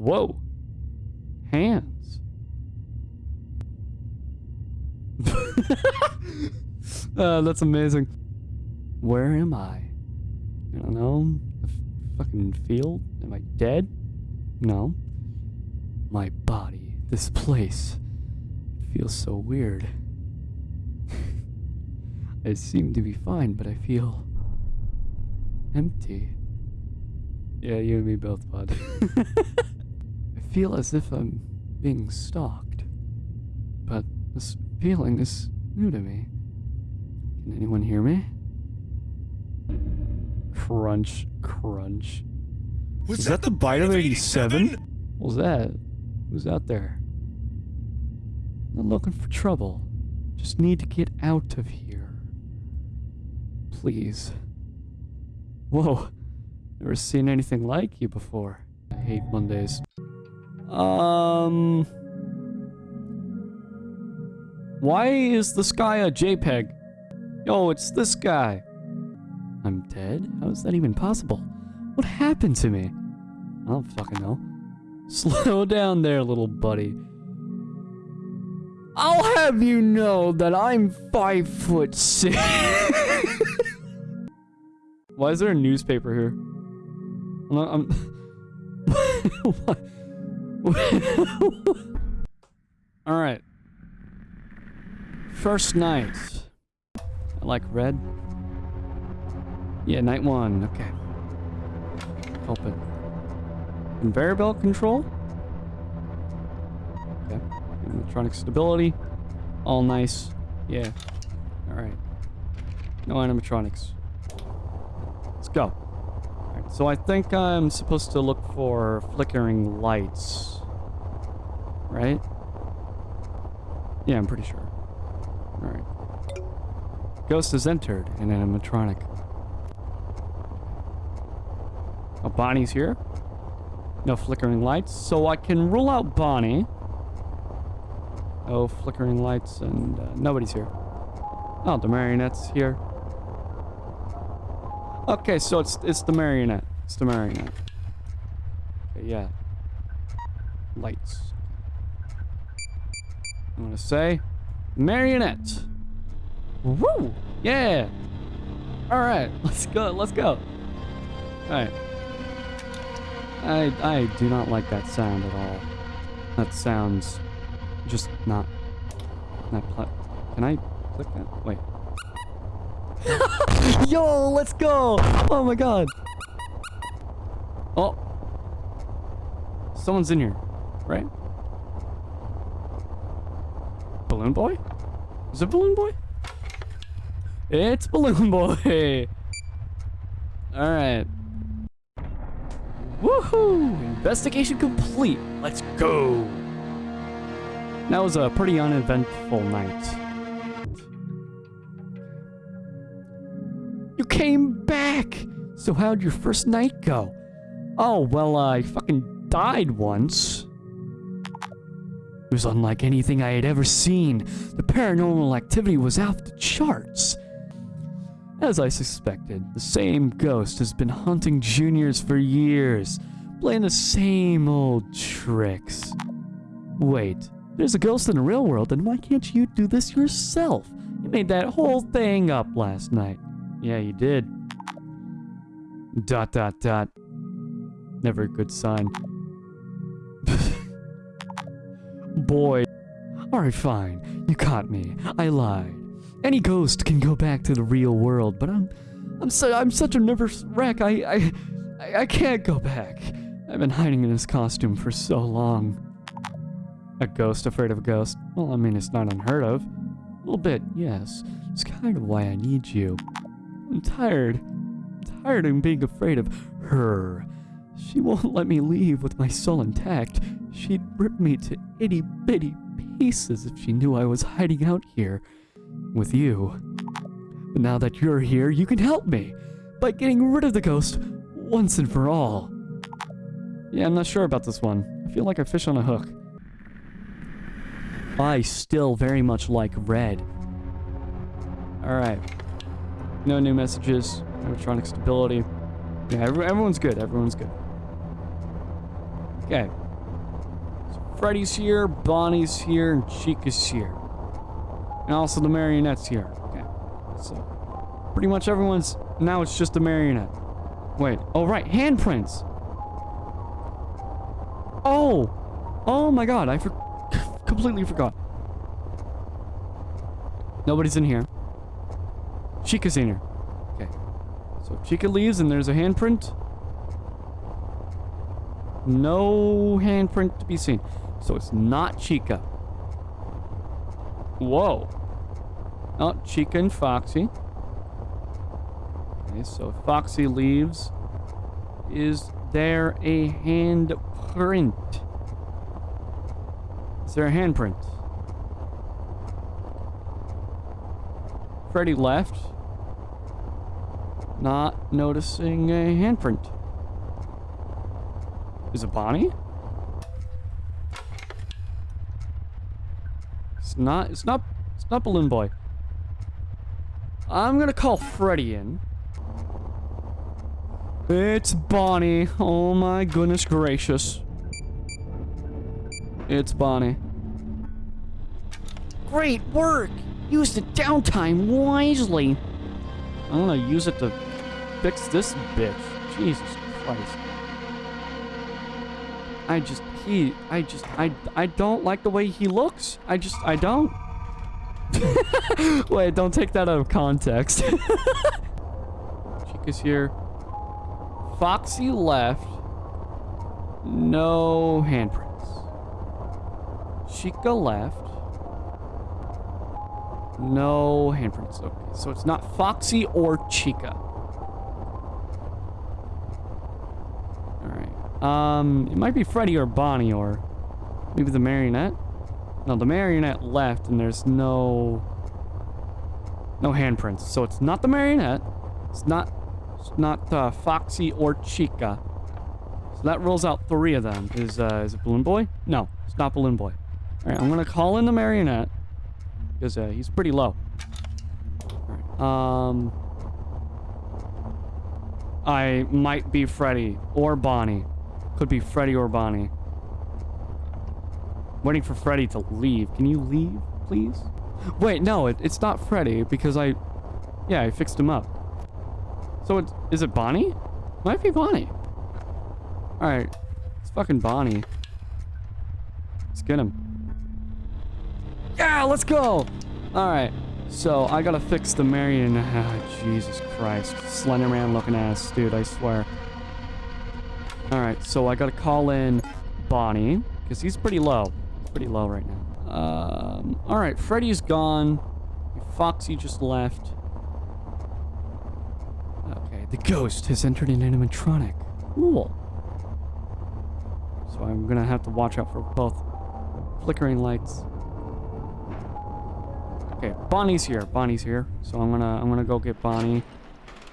Whoa. Hands. uh, that's amazing. Where am I? I don't know. A fucking field? Am I dead? No. My body. This place. feels so weird. I seem to be fine, but I feel empty. Yeah, you and me both, bud. I feel as if I'm being stalked. But this feeling is new to me. Can anyone hear me? Crunch, crunch. Was, Is that the bite of 87? What was that? Who's out there? Not looking for trouble. Just need to get out of here. Please. Whoa. Never seen anything like you before. I hate Mondays. Um. Why is the sky a JPEG? Yo, it's this guy. I'm dead? How is that even possible? What happened to me? I don't fucking know. Slow down there, little buddy. I'll have you know that I'm five foot six. Why is there a newspaper here? I'm. I'm All right. First night. I like red. Yeah, night one. Okay. Open. Conveyor belt control. Okay. Electronic stability. All nice. Yeah. Alright. No animatronics. Let's go. So I think I'm supposed to look for flickering lights. Right? Yeah, I'm pretty sure. Alright. Ghost has entered an animatronic. Oh, Bonnie's here. No flickering lights, so I can rule out Bonnie. Oh, flickering lights, and uh, nobody's here. Oh, the marionette's here. Okay, so it's it's the marionette. It's the marionette. Okay, yeah. Lights. I'm gonna say marionette. Woo! Yeah. All right, let's go. Let's go. All right. I I do not like that sound at all. That sounds just not not pl- Can I click that? Wait. Yo, let's go! Oh my god. Oh. Someone's in here, right? Balloon boy? Is it balloon boy? It's balloon boy. All right. Woohoo! Investigation complete. Let's go. That was a pretty uneventful night. You came back! So how'd your first night go? Oh, well, I fucking died once. It was unlike anything I had ever seen. The paranormal activity was off the charts. As I suspected, the same ghost has been hunting juniors for years, playing the same old tricks. Wait, there's a ghost in the real world, then why can't you do this yourself? You made that whole thing up last night. Yeah, you did. Dot dot dot. Never a good sign. Boy. Alright, fine. You caught me. I lied. Any ghost can go back to the real world, but I'm I'm so I'm such a nervous wreck. I I I, I can't go back. I've been hiding in this costume for so long. A ghost afraid of a ghost? Well, I mean, it's not unheard of. A little bit, yes. It's kind of why I need you. I'm tired. I'm tired of being afraid of her. She won't let me leave with my soul intact. She'd rip me to itty bitty pieces if she knew I was hiding out here with you. But now that you're here, you can help me by getting rid of the ghost once and for all. Yeah, I'm not sure about this one. I feel like a fish on a hook. I still very much like red. Alright. No new messages. Electronic stability. Yeah, every- everyone's good. Everyone's good. Okay. Freddy's here, Bonnie's here, and Chica's here. And also the marionette's here. Okay. So, pretty much everyone's... Now it's just the marionette. Wait. Oh, right. Handprints. Oh! Oh my god, I for completely forgot. Nobody's in here. Chica's in here. Okay. So Chica leaves and there's a handprint. No handprint to be seen. So it's not Chica. Whoa. Oh, Chica and Foxy. Okay, so Foxy leaves. Is there a handprint? Is there a handprint? Freddy left. Not noticing a handprint. Is it Bonnie? It's not, it's not, it's not Balloon Boy. I'm gonna call Freddy in. It's Bonnie. Oh my goodness gracious. It's Bonnie. Great work! Use the downtime wisely. I'm gonna use it to fix this bitch. Jesus Christ. I just, he, I just, I, I don't like the way he looks. I just, I don't. Wait, don't take that out of context. Chica's here. Foxy left. No handprints. Chica left. No handprints. Okay, so it's not Foxy or Chica. Alright. Um, it might be Freddy or Bonnie or maybe the marionette. No, the marionette left and there's no... No handprints. So it's not the marionette. It's not... It's not uh, Foxy or Chica. So that rules out three of them. Is, uh, is it Balloon Boy? No, it's not Balloon Boy. Alright, I'm gonna call in the marionette. Because uh, he's pretty low. Um... I might be Freddy or Bonnie. Could be Freddy or Bonnie. Waiting for Freddy to leave. Can you leave, please? Wait, no, it, it's not Freddy because I... Yeah, I fixed him up. So it's... Is it Bonnie? Might be Bonnie. Alright. It's fucking Bonnie. Let's get him. Yeah, let's go! Alright. So, I gotta fix the Marion... Oh, Jesus Christ. Slenderman looking ass. Dude, I swear. Alright, so I gotta call in Bonnie. Because he's pretty low. Pretty low right now. Um, Alright, Freddy's gone. Foxy just left. Okay, the ghost has entered an animatronic. Cool. So I'm gonna have to watch out for both flickering lights. Okay, Bonnie's here. Bonnie's here. So I'm gonna I'm gonna go get Bonnie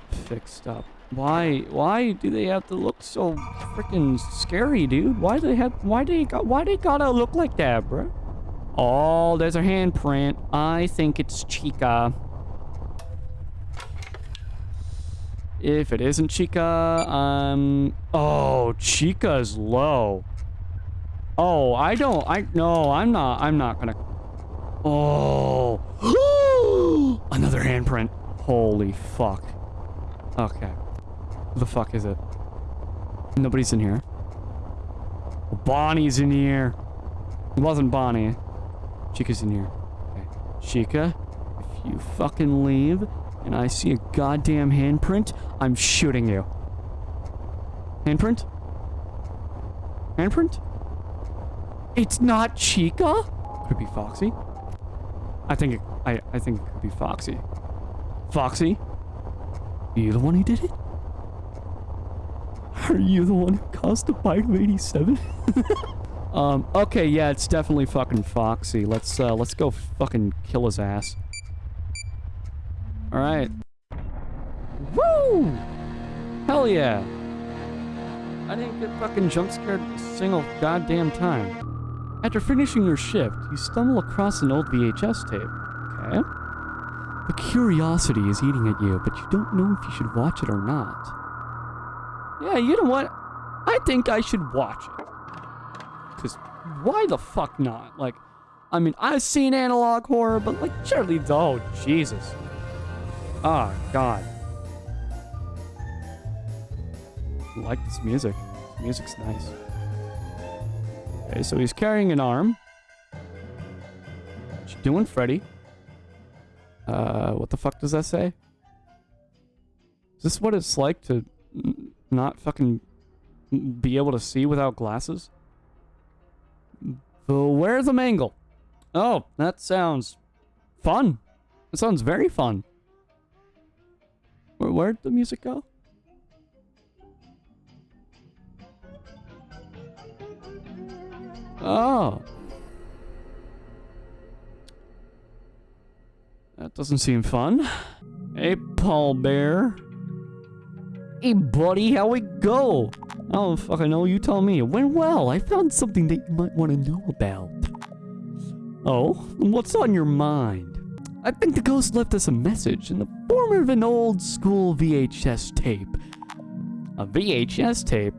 fixed up. Why why do they have to look so freaking scary, dude? Why do they have why do they got why they gotta look like that, bro? Oh, there's a handprint. I think it's Chica. If it isn't Chica, um... Oh, Chica's low. Oh, I don't... I... No, I'm not... I'm not gonna... Oh. Another handprint. Holy fuck. Okay. Who the fuck is it? Nobody's in here. Bonnie's in here. It wasn't Bonnie. Chica's in here. Okay. Chica, if you fucking leave and I see a goddamn handprint, I'm shooting you. Handprint? Handprint? It's not Chica? Could it be Foxy? I think it, I, I think it could be Foxy. Foxy? You the one who did it? Are you the one who caused the bite of 87? um, okay, yeah, it's definitely fucking Foxy. Let's, uh, let's go fucking kill his ass. Alright. Woo! Hell yeah! I didn't get fucking jump scared a single goddamn time. After finishing your shift, you stumble across an old VHS tape. Okay. The curiosity is eating at you, but you don't know if you should watch it or not. Yeah, you know what? I think I should watch it. Because why the fuck not? Like, I mean, I've seen analog horror, but like, surely, oh, Jesus. Oh, God. I like this music. This music's nice. Okay, so he's carrying an arm. What you doing, Freddy? Uh, what the fuck does that say? Is this what it's like to not fucking be able to see without glasses? So where's the mangle? Oh, that sounds fun. That sounds very fun. Where, where'd the music go? Oh. That doesn't seem fun. Hey, Paul Bear. Hey, buddy, how we go? Oh, I don't fucking know. You tell me. It went well. I found something that you might want to know about. Oh, what's on your mind? I think the ghost left us a message in the form of an old school VHS tape. A VHS tape?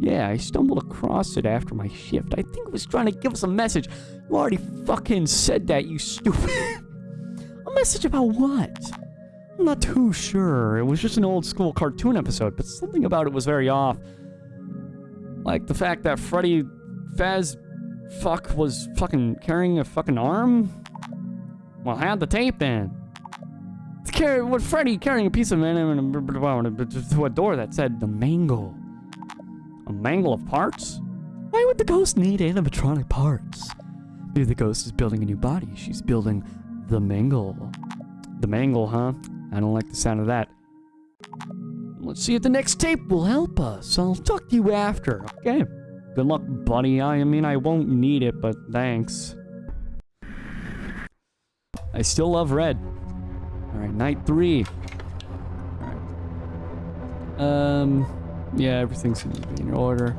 Yeah, I stumbled across it after my shift. I think it was trying to give us a message. You already fucking said that, you stupid. a message about what? I'm not too sure. It was just an old school cartoon episode, but something about it was very off. Like the fact that Freddy Faz fuck was fucking carrying a fucking arm? Well, had the tape then. It's carry what Freddy carrying a piece of man to a door that said the mangle. A mangle of parts? Why would the ghost need animatronic parts? Maybe the ghost is building a new body. She's building the mangle. The mangle, huh? I don't like the sound of that. Let's see if the next tape will help us. I'll talk to you after, okay? Good luck, buddy. I mean, I won't need it, but thanks. I still love red. Alright, night three. Alright. Um, yeah, everything's gonna be in order.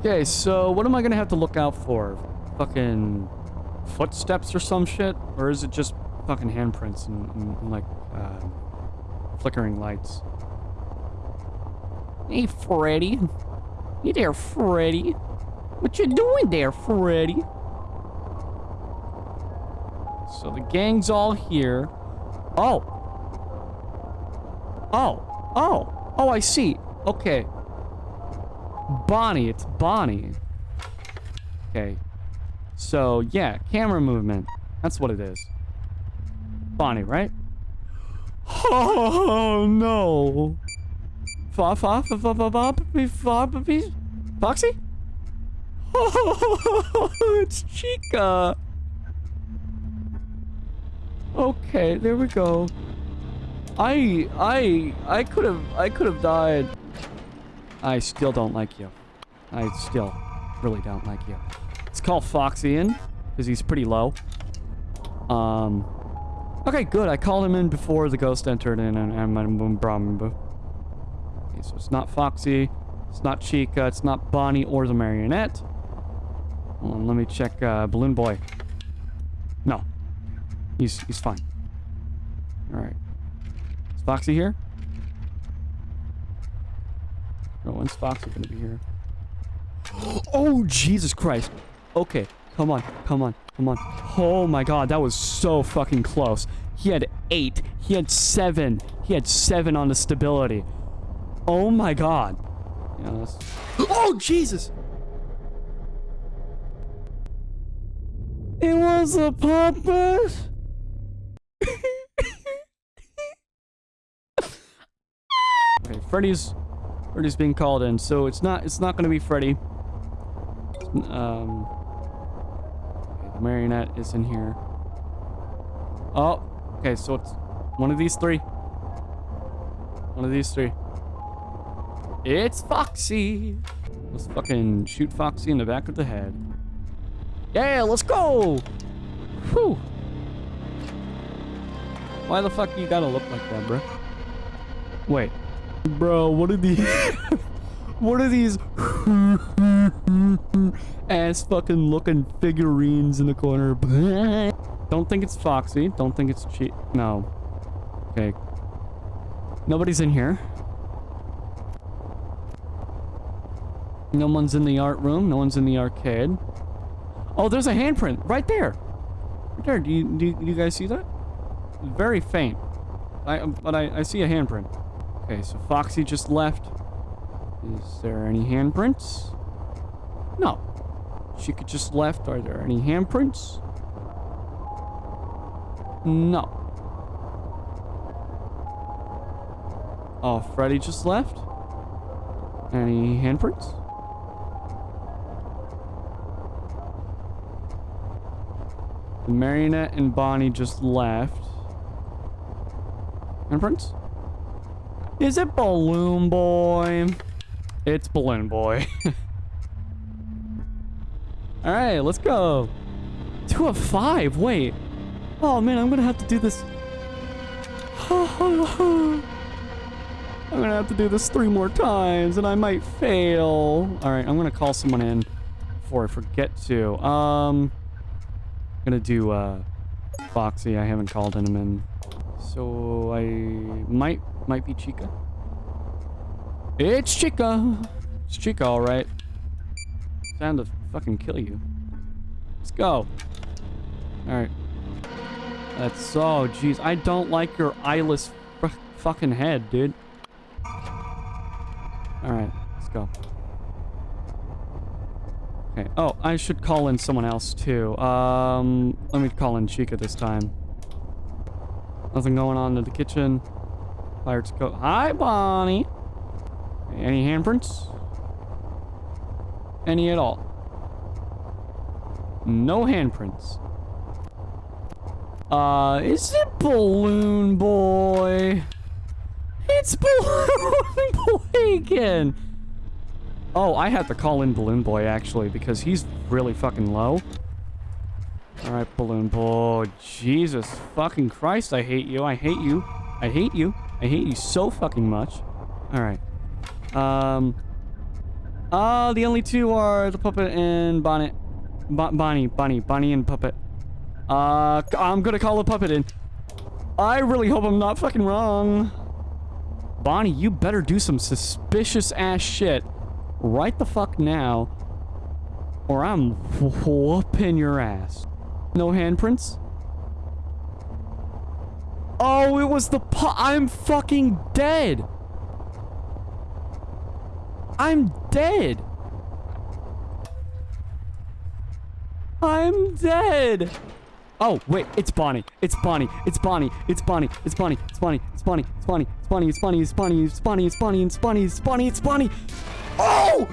Okay, so what am I gonna have to look out for? Fucking footsteps or some shit? Or is it just fucking handprints and, and, and like, uh, flickering lights? Hey, Freddy. Hey there, Freddy. What you doing there, Freddy? So the gang's all here. Oh. Oh. Oh. Oh, I see. Okay. Bonnie. It's Bonnie. Okay. So, yeah. Camera movement. That's what it is. Bonnie, right? Oh, no. Foxy? Oh, it's Chica. Okay, there we go. I I I could have I could have died. I still don't like you. I still really don't like you. It's called Foxy in because he's pretty low. Um. Okay, good. I called him in before the ghost entered in, and I'm Okay, so it's not Foxy, it's not Chica, it's not Bonnie or the marionette. On, let me check uh, Balloon Boy. No, he's he's fine. All right, is Foxy here? No, when's Foxy gonna be here? Oh Jesus Christ! Okay, come on, come on, come on. Oh my God, that was so fucking close. He had eight. He had seven. He had seven on the stability. Oh my god. Yeah, oh, Jesus! It was a puppet! okay, Freddy's... Freddy's being called in, so it's not it's not gonna be Freddy. Um... Marionette is in here. Oh, okay, so it's one of these three. One of these three. It's Foxy. Let's fucking shoot Foxy in the back of the head. Yeah, let's go. Whew. Why the fuck you gotta look like that, bro? Wait. Bro, what are these... what are these ass fucking looking figurines in the corner? Don't think it's Foxy. Don't think it's cheat. No. Okay. Nobody's in here. No one's in the art room. No one's in the arcade. Oh, there's a handprint right there. Right there. Do you, do you, do you guys see that? Very faint. I, but I, I see a handprint. Okay, so Foxy just left. Is there any handprints? Chica just left. Are there any handprints? No. Oh, Freddy just left? Any handprints? The Marionette and Bonnie just left. Handprints? Is it Balloon Boy? It's Balloon Boy. Alright, let's go. Two of five, wait. Oh man, I'm gonna have to do this. I'm gonna have to do this three more times and I might fail. Alright, I'm gonna call someone in before I forget to. Um, I'm gonna do uh, Foxy. I haven't called him in. So I might might be Chica. It's Chica. It's Chica, all right. Time to fucking kill you. Let's go. All right. That's so, jeez. I don't like your eyeless fucking head, dude. All right, let's go. Okay. Oh, I should call in someone else too. Um, let me call in Chica this time. Nothing going on in the kitchen. Pirates go. Hi, Bonnie. Any handprints? Any at all? No handprints. Uh, is it Balloon Boy? It's Balloon Boy again. Oh, I have to call in Balloon Boy, actually, because he's really fucking low. Alright, Balloon Boy. Jesus fucking Christ, I hate you. I hate you. I hate you. I hate you so fucking much. Alright. Um... Uh, the only two are the puppet and Bonnet. Bonnie, Bonnie, Bonnie and puppet. Uh, I'm gonna call the puppet in. I really hope I'm not fucking wrong. Bonnie, you better do some suspicious ass shit right the fuck now, or I'm whooping your ass. No handprints? Oh, it was the pu- I'm fucking dead. I'm dead. I'm dead. Oh, wait, it's Bonnie. It's Bonnie. It's Bonnie. It's Bonnie. It's Bonnie. It's Bonnie. It's Bonnie. It's Bonnie. It's Bonnie. It's Bonnie. It's Bonnie. It's Bonnie. It's Bonnie. It's Bonnie. It's Bonnie. It's Bonnie. Oh!